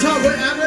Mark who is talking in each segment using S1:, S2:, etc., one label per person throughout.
S1: Todd, what happened?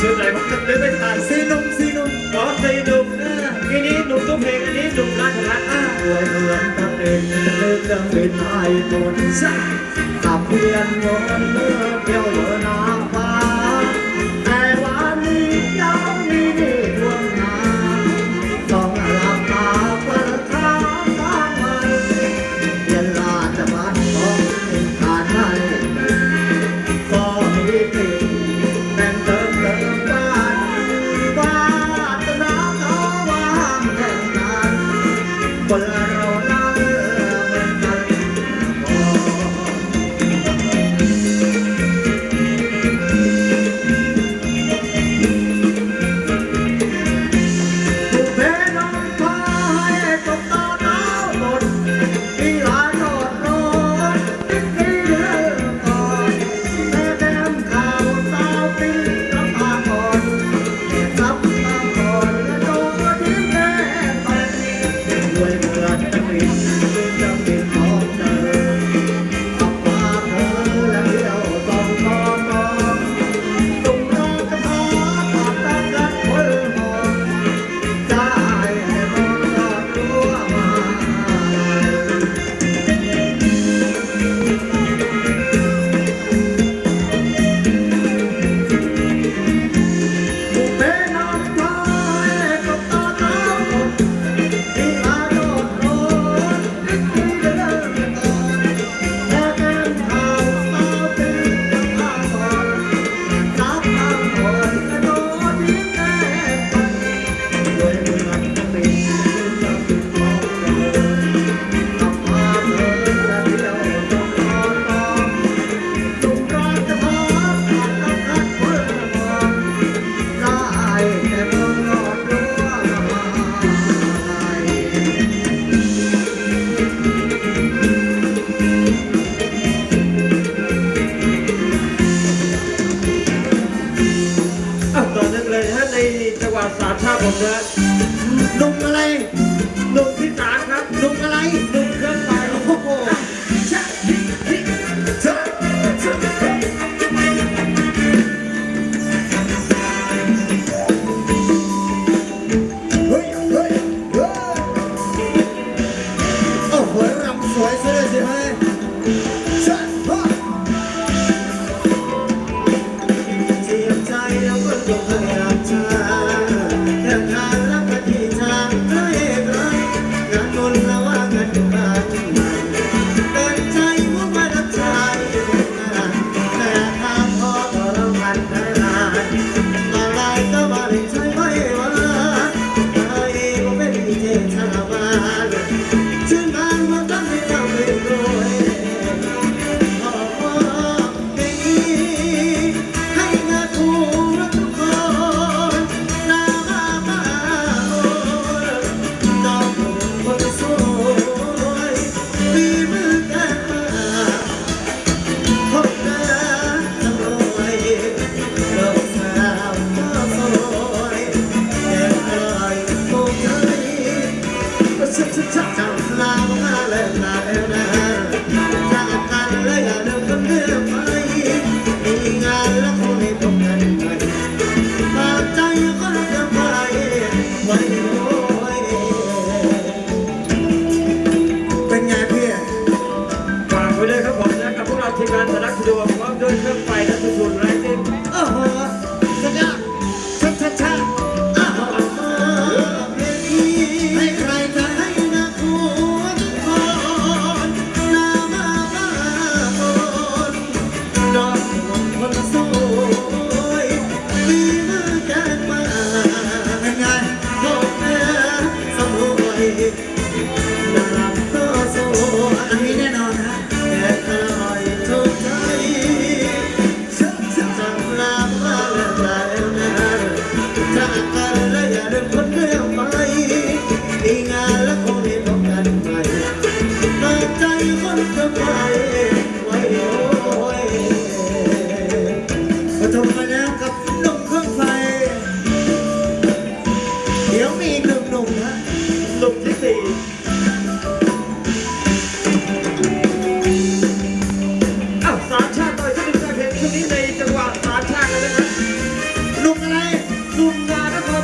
S1: xưa lại một cách đến với thà xin ông xin ông có tay đục. Cái ní đục tốt hề cái ní đục lại thật á người người tâm đến lên bên ai một sắc tạm biệt ngón mưa kêu lỡ nói ผมเด้อนุ่มอะไร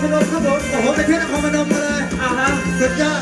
S1: พ
S2: นมครับผม
S1: โอ้โห
S2: ไป
S1: เที่
S3: ย
S2: วน
S1: คร
S2: พนมมา
S1: เล
S3: ย
S1: อ่า
S3: ฮะ
S1: สุดยอด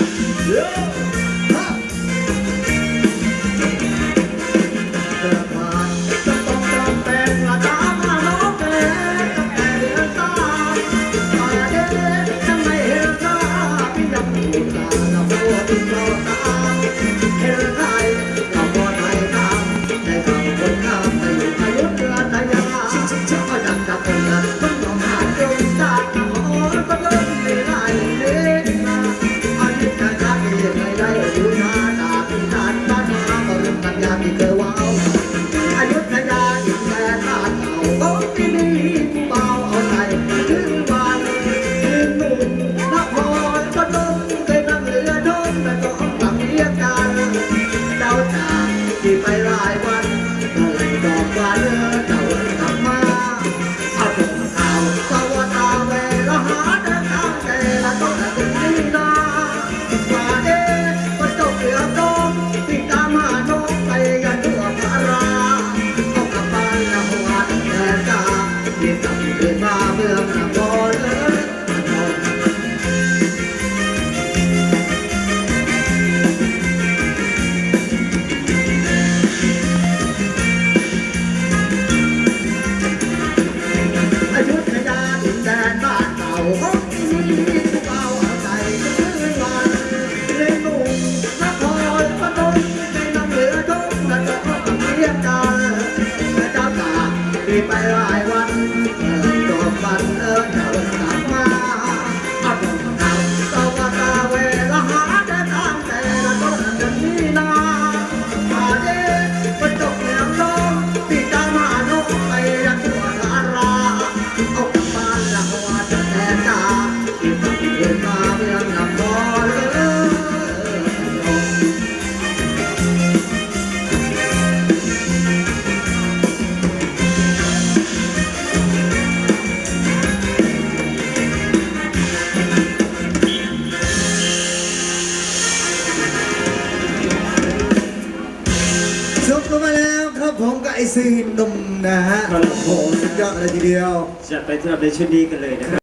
S2: หนุ่มนะ
S1: ฮะโอ้โหสุยอดเลยทีเดียว
S3: จะไปสำหรับในชุดนี้กันเลยนะครับ